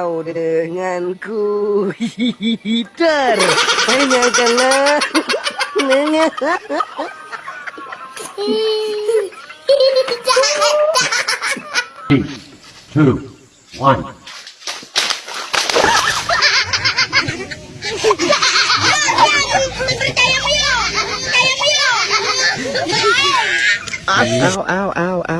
Engkau denganku. Hider Tanyakanlah Three, two, one. Ow, ow, ow, ow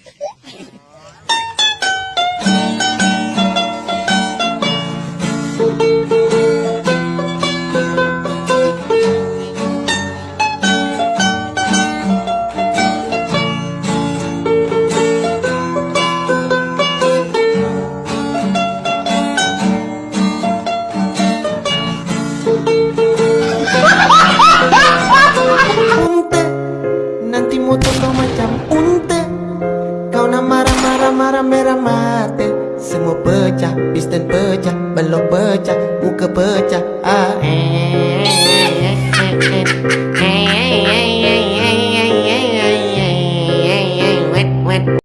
mati Semua pecah, piston pecah, belok pecah, muka pecah ah, eh, eh, eh, eh, eh. eh.